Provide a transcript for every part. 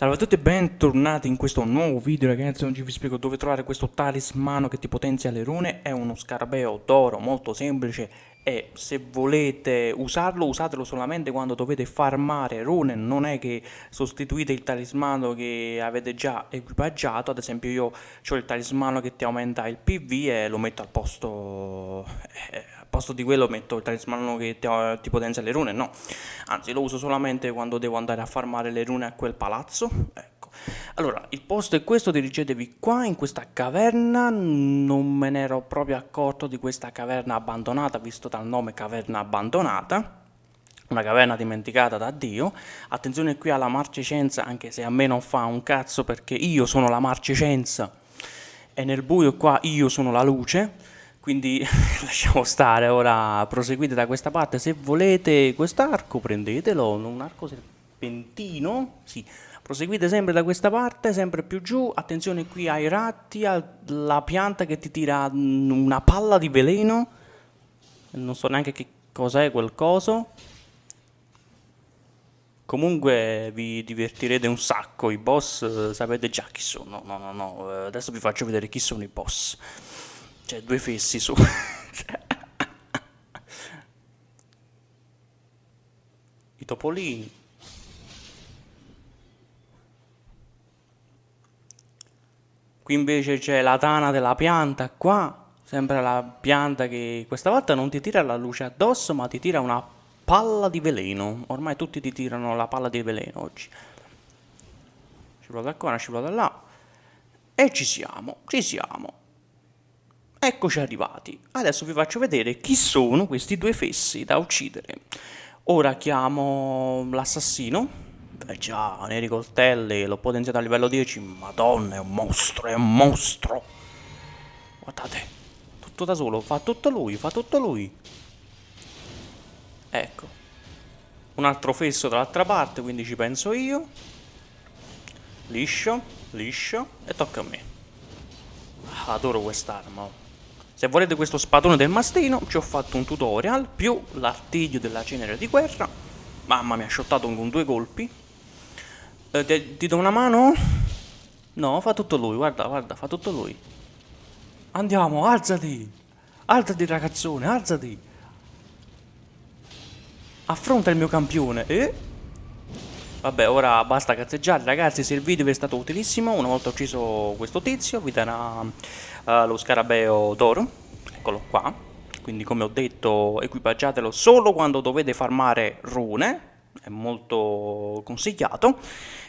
Salve a tutti e bentornati in questo nuovo video ragazzi, oggi vi spiego dove trovare questo talismano che ti potenzia le rune, è uno scarabeo d'oro molto semplice e se volete usarlo usatelo solamente quando dovete farmare rune, non è che sostituite il talismano che avete già equipaggiato, ad esempio io ho il talismano che ti aumenta il PV e lo metto al posto... Eh, posto di quello metto il talismano che ti, ti potenzia le rune, no, anzi lo uso solamente quando devo andare a farmare le rune a quel palazzo, ecco. Allora, il posto è questo, dirigetevi qua in questa caverna, non me ne ero proprio accorto di questa caverna abbandonata, visto dal nome caverna abbandonata, una caverna dimenticata da Dio. Attenzione qui alla marcescenza, anche se a me non fa un cazzo perché io sono la marcescenza e nel buio qua io sono la luce quindi lasciamo stare, ora proseguite da questa parte, se volete quest'arco prendetelo, un arco serpentino, sì, proseguite sempre da questa parte, sempre più giù, attenzione qui ai ratti, alla pianta che ti tira una palla di veleno, non so neanche che cos'è quel coso, Comunque vi divertirete un sacco, i boss eh, sapete già chi sono, no no no, eh, adesso vi faccio vedere chi sono i boss. Cioè, due fessi su. I topolini. Qui invece c'è la tana della pianta, qua sempre la pianta che questa volta non ti tira la luce addosso ma ti tira una palla di veleno. Ormai tutti ti tirano la palla di veleno oggi. Scivolo da qua, scivolo da là. E ci siamo, ci siamo. Eccoci arrivati. Adesso vi faccio vedere chi sono questi due fessi da uccidere. Ora chiamo l'assassino. Beh già, neri coltelli, l'ho potenziato a livello 10. Madonna, è un mostro, è un mostro. Guardate, tutto da solo, fa tutto lui, fa tutto lui. Ecco. Un altro fesso dall'altra parte, quindi ci penso io. Liscio, liscio, e tocca a me. Adoro quest'arma. Se volete questo spadone del mastino, ci ho fatto un tutorial, più l'artiglio della cenere di guerra. Mamma mi ha shottato con due colpi. Eh, ti, ti do una mano? No, fa tutto lui, guarda, guarda, fa tutto lui. Andiamo, alzati! Alzati ragazzone, alzati! Affronta il mio campione, eh? Vabbè, ora basta cazzeggiare, ragazzi, se il video vi è stato utilissimo, una volta ucciso questo tizio, vi darà uh, lo scarabeo d'oro, eccolo qua, quindi come ho detto equipaggiatelo solo quando dovete farmare rune, è molto consigliato,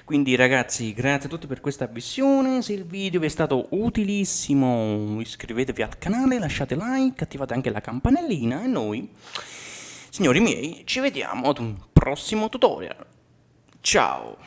quindi ragazzi grazie a tutti per questa visione, se il video vi è stato utilissimo iscrivetevi al canale, lasciate like, attivate anche la campanellina e noi, signori miei, ci vediamo ad un prossimo tutorial. Ciao!